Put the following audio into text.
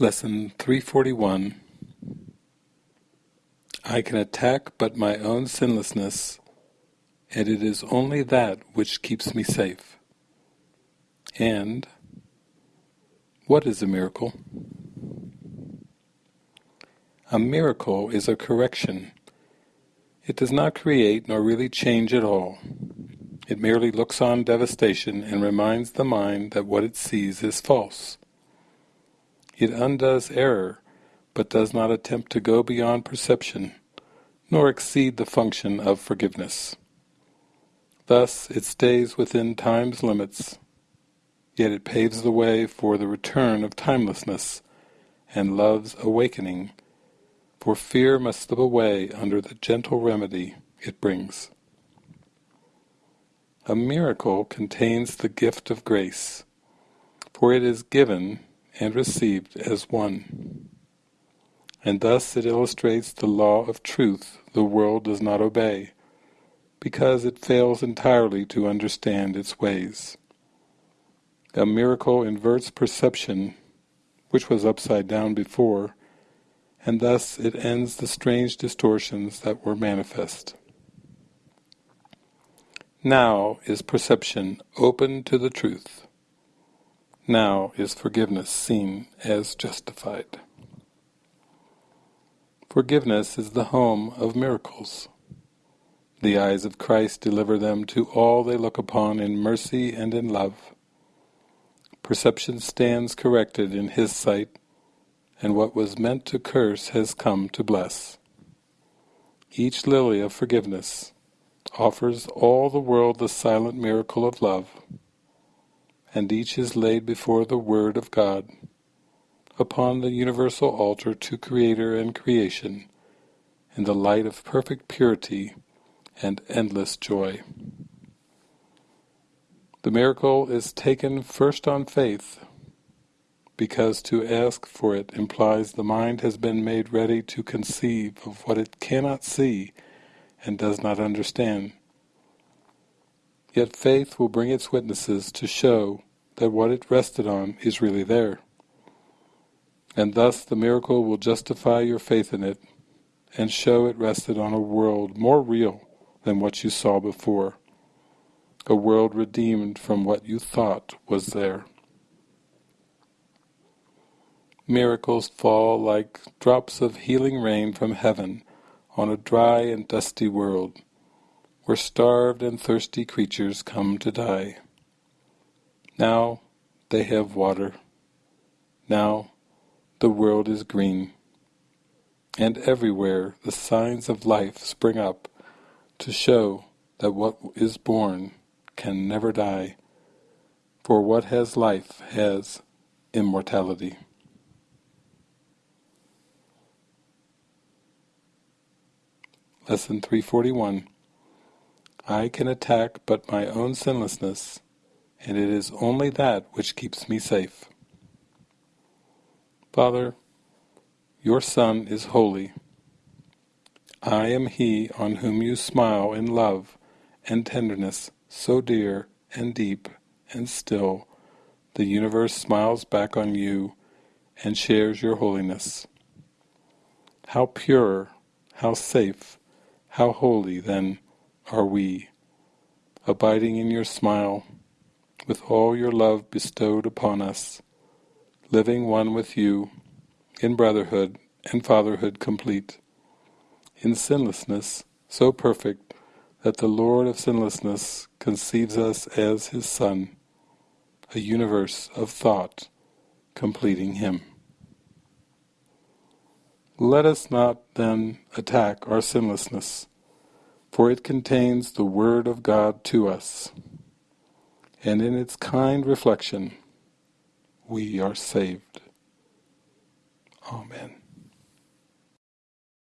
Lesson 341 I can attack but my own sinlessness, and it is only that which keeps me safe. And what is a miracle? A miracle is a correction. It does not create nor really change at all. It merely looks on devastation and reminds the mind that what it sees is false. It undoes error, but does not attempt to go beyond perception, nor exceed the function of forgiveness. Thus it stays within time's limits, yet it paves the way for the return of timelessness and love's awakening, for fear must slip away under the gentle remedy it brings. A miracle contains the gift of grace, for it is given and received as one. And thus it illustrates the law of truth the world does not obey, because it fails entirely to understand its ways. A miracle inverts perception, which was upside down before, and thus it ends the strange distortions that were manifest. Now is perception open to the truth. Now is forgiveness seen as justified. Forgiveness is the home of miracles. The eyes of Christ deliver them to all they look upon in mercy and in love. Perception stands corrected in His sight, and what was meant to curse has come to bless. Each lily of forgiveness offers all the world the silent miracle of love and each is laid before the Word of God, upon the universal altar to Creator and creation, in the light of perfect purity and endless joy. The miracle is taken first on faith, because to ask for it implies the mind has been made ready to conceive of what it cannot see and does not understand. Yet faith will bring its witnesses to show that what it rested on is really there. And thus the miracle will justify your faith in it and show it rested on a world more real than what you saw before, a world redeemed from what you thought was there. Miracles fall like drops of healing rain from heaven on a dry and dusty world, where starved and thirsty creatures come to die. Now they have water. Now the world is green. And everywhere the signs of life spring up to show that what is born can never die, for what has life has immortality. Lesson 341 I can attack but my own sinlessness, and it is only that which keeps me safe. Father, your Son is holy. I am he on whom you smile in love and tenderness so dear and deep and still, the universe smiles back on you and shares your holiness. How pure, how safe, how holy, then, are we, abiding in your smile, with all your love bestowed upon us, living one with you, in brotherhood and fatherhood complete, in sinlessness so perfect that the Lord of sinlessness conceives us as his Son, a universe of thought completing him. Let us not then attack our sinlessness, for it contains the Word of God to us, and in its kind reflection we are saved. Amen.